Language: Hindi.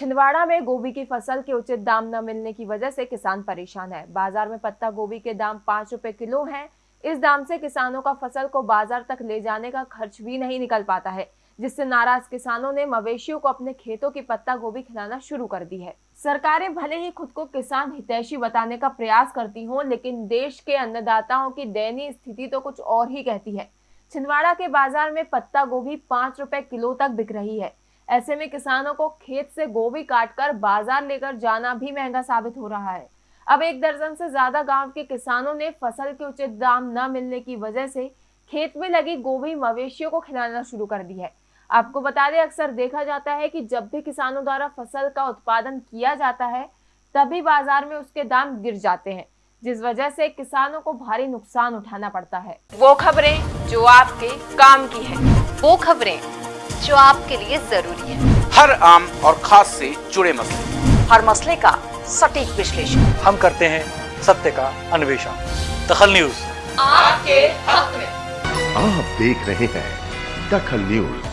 छिंदवाड़ा में गोभी की फ़सल के उचित दाम न मिलने की वजह से किसान परेशान है। बाज़ार में पत्ता गोभी के दाम पाँच रुपए किलो हैं। इस दाम से किसानों का फ़सल को बाज़ार तक ले जाने का खर्च भी नहीं निकल पाता है, जिससे नाराज़ किसानों ने मवेशियों को अपने खेतों की पत्ता गोभी खिलाना शुरू कर दी है। सरकारें भले ही खुद को किसान हितैषी बताने का प्रयास करती हों, लेकिन देश के अन्नदाताओं की दयनीय स्थिति तो कुछ और ही कहती है। छिंदवाड़ा के बाज़ार में पत्ता गोभी पाँच रुपए किलो तक बिक रही है। ऐसे में किसानों को खेत से गोभी काटकर बाज़ार लेकर जाना भी महँगा साबित हो रहा है। अब एक दर्जन से ज़्यादा गाँव के किसानों ने फ़सल के उचित दाम न मिलने की वजह से खेत में लगी गोभी मवेशियों को खिलाना शुरू कर दी है। आपको बता दें, अक्सर देखा जाता है कि जब भी किसानों द्वारा फ़सल का उत्पादन किया जाता है, तभी बाज़ार में उसके दाम गिर जाते हैं, जिस वजह से किसानों को भारी नुकसान उठाना पड़ता है। वो खबरें जो आपके काम की है। वो खबरें जो आपके लिए ज़रूरी है। हर आम और खास से जुड़े मसले। हर मसले का सटीक विश्लेषण। हम करते हैं सत्य का अन्वेषण। दखल न्यूज़। आपके हक में। आप देख रहे हैं दखल न्यूज़।